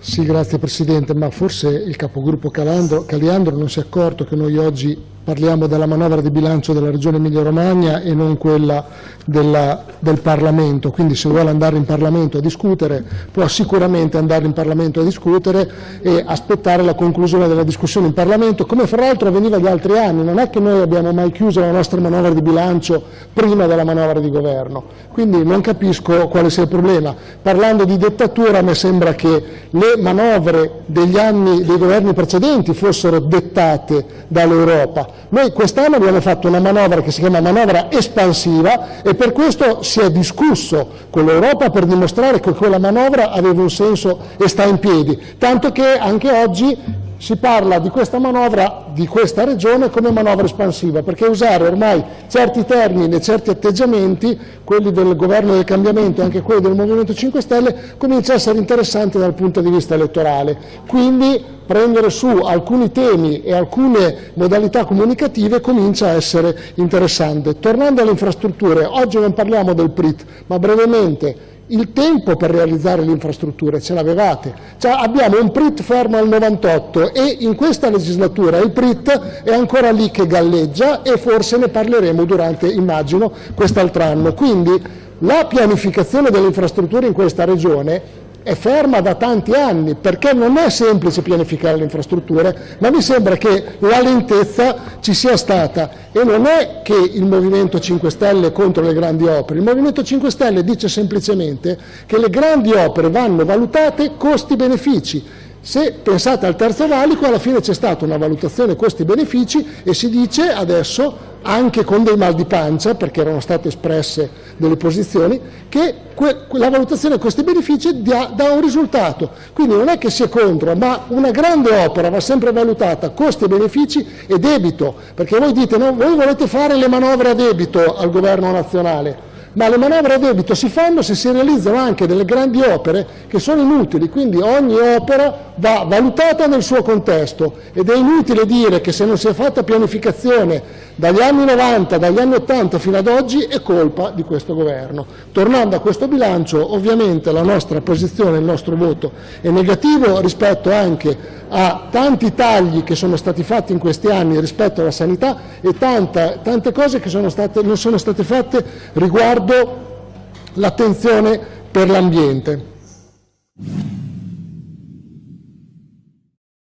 Sì, grazie Presidente, ma forse il capogruppo Calandro, Caliandro non si è accorto che noi oggi parliamo della manovra di bilancio della Regione Emilia-Romagna e non quella della, del Parlamento, quindi se vuole andare in Parlamento a discutere può sicuramente andare in Parlamento a discutere e aspettare la conclusione della discussione in Parlamento, come fra l'altro avveniva gli altri anni, non è che noi abbiamo mai chiuso la nostra manovra di bilancio prima della manovra di governo, quindi non capisco quale sia il problema. Parlando di dettatura me sembra che le manovre degli anni dei governi precedenti fossero dettate dall'Europa, noi quest'anno abbiamo fatto una manovra che si chiama manovra espansiva e per questo si è discusso con l'Europa per dimostrare che quella manovra aveva un senso e sta in piedi, tanto che anche oggi si parla di questa manovra, di questa regione, come manovra espansiva, perché usare ormai certi termini e certi atteggiamenti, quelli del governo del cambiamento e anche quelli del Movimento 5 Stelle, comincia a essere interessante dal punto di vista elettorale. Quindi prendere su alcuni temi e alcune modalità comunicative comincia a essere interessante. Tornando alle infrastrutture, oggi non parliamo del PRIT, ma brevemente il tempo per realizzare le infrastrutture ce l'avevate. Cioè abbiamo un PRIT fermo al 98 e in questa legislatura il PRIT è ancora lì che galleggia e forse ne parleremo durante, immagino, quest'altro anno. Quindi la pianificazione delle infrastrutture in questa regione è ferma da tanti anni. Perché non è semplice pianificare le infrastrutture, ma mi sembra che la lentezza ci sia stata. E non è che il Movimento 5 Stelle è contro le grandi opere, il Movimento 5 Stelle dice semplicemente che le grandi opere vanno valutate costi-benefici. Se pensate al terzo valico, alla fine c'è stata una valutazione costi-benefici e si dice adesso anche con dei mal di pancia, perché erano state espresse delle posizioni, che la valutazione costi-benefici dà, dà, un risultato. Quindi non è che sia contro, ma una grande opera va sempre valutata costi e benefici e debito, perché voi dite no, voi volete fare le manovre a debito al governo nazionale, ma le manovre a debito si fanno se si realizzano anche delle grandi opere che sono inutili, quindi ogni opera va valutata nel suo contesto ed è inutile dire che se non si è fatta pianificazione dagli anni 90, dagli anni 80 fino ad oggi è colpa di questo governo. Tornando a questo bilancio, ovviamente la nostra posizione, il nostro voto è negativo rispetto anche a tanti tagli che sono stati fatti in questi anni rispetto alla sanità e tanta, tante cose che sono state, non sono state fatte riguardo l'attenzione per l'ambiente.